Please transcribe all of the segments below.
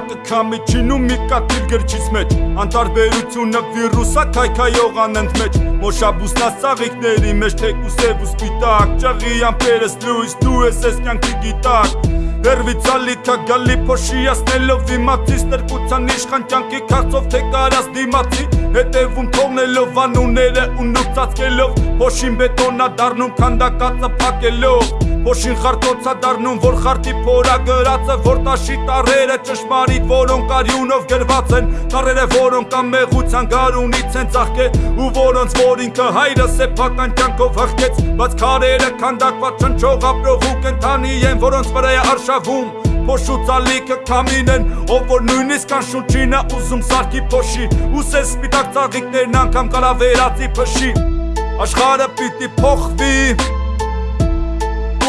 անգամի չինում մի կաթիլ գրչից մեջ Անտարբերությունը վիրուսա քայքայող անընդ մեջ Մոշաբուսնա սաղիքների մեջ թեկուս և ու սպիտակ Ճաղի ամպերս լույս դու ես ես կյանքի գիտակ Հերվից ալիքա գալի փոշիասնելով իմացիս Տրկության իշխան կյանքի կաղցով թե կարաս դիմացի Հետևում թողնելով անուները ու նուծածկելով Փոշին բետոնա դարնում քանդակածը փակելով Փոշին խարտոցա դառնում, որ խարտի փորա գրածը, որ տաշի տարերը ճշմարիտ, որոնք արյունով գրված են, տարերը, որոնք ամեղության գարունից են ծաղկե, ու որոնց որ ինքը հայրը սեփական կյանքով հղկեց, բայց քարերը քանդակված չնչող ապրող ու կենթանի են, որոնց վրա է արշավում, փոշուց ալիքը կամին են, ով որ նույնիսկ անշուրջինը ուզում սարքի փոշի, ու սես սպիտակ ծաղիկներն անգամ կարա վերածի փշի, աշխարը պիտի փոխվի,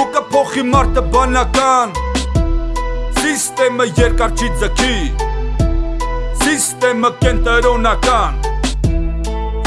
ու կփոխի մարդը բանական Սիստեմը երկար չի ձգի Սիստեմը կենտրոնական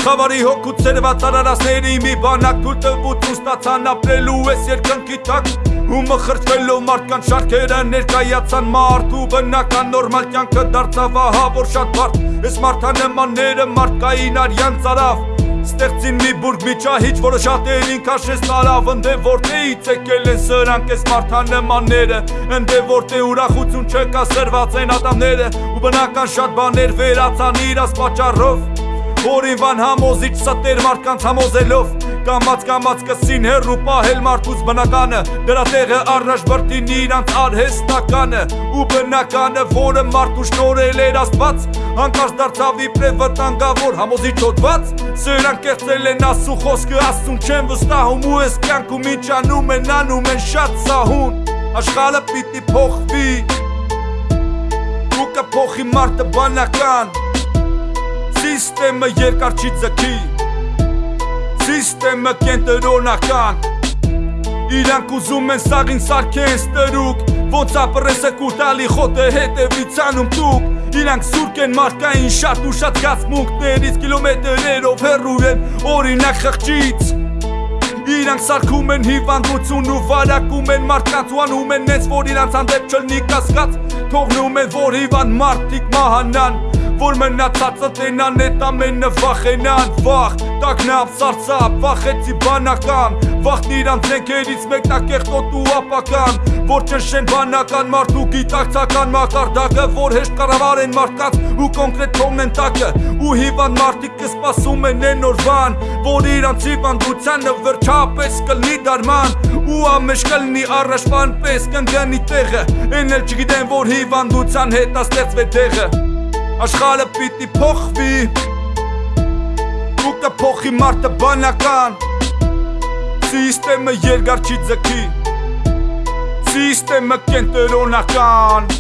Խավարի հոգու ծերված արարասների մի բանակ թույլ տվություն ստացան ապրելու ես երկնքի տակ ու մխրճվելով մարդկան շարքերը ներկայացան մարդ ու բնական նորմալ կյանքը դարձավ ահա որ շատ բարդ ես մարդանեմանները մարդկային արյան ծարավ Ստեղծին մի բուրգ մի ճահիչ, որը շատերին քաշեց տարավ Ընդ է որտեղից եկել են սրանք այս մարդանեմանները Ընդ է որտեղ ուրախություն չկա սրված են ատամները Ու բնական շատ բաներ վերացան իրաց պատճառով Որին վան համոզիչ սատեր մարդկանց համոզելով Կամած կամած կսին հերու պահել մարդուց բնականը Դրա տեղը առաջ բրտին իրանց արհեստականը Ու բնականը, որը մարդու շնորել էր աստված Հանկարծ դարձավ իպրև վտանգավոր համոզի չոտված Սրանք կեղծել են ասու խոսքը ասում չեն վստահում Ու ես կյանքում ինչ անում են անում են շատ սահուն Աշխարը պիտի փոխվի Ու կփոխի մարդը բանական Սիստեմը երկար չի ձգի Սիստեմը կենտրոնական Իրանք ուզում են սաղին սարքեն ստրուկ Ոնց ապրեսը կուրտալի խոտը հետևիցանում տուկ Իրանք սուրկ են մարդկային շատ ու շատ գացմունքներից Կիլոմետրերով հեռու են օրինակ խղճից Իրանք սարքում են հիվանդություն ու վարակում են մարդկանց ու անում են նենց, որ իրանց հանդեպ չլնի կասկած Թողնում են, որ հիվանդ մարդիկ մահանան որ մնացածը տենան էտ ամենը վախենան վախ տակնապ սարսապ վախեցի բանական վախն իրանց զենքերից մեկնակեղտոտ ու ապական որ ճնշեն բանական մարդ ու գիտակցական մակարդակը որ հեշտ կառավարեն մարդկանց ու կոնկրետ թողնեն տակը ու հիվանդ մարդիկ կսպասում են են օրվան որ իրանց հիվանդությանը վերջապես կլնի դարման ու ամեջ կլնի առաջվան պես կընկնի տեղը են էլ չգիտեն որ հիվանդության հետ աստեղծվե տեղը Աշխարը պիտի փոխվի Ու կփոխի մարդը բանական Սիստեմը երկար չի ձգի Սիստեմը կենտրոնական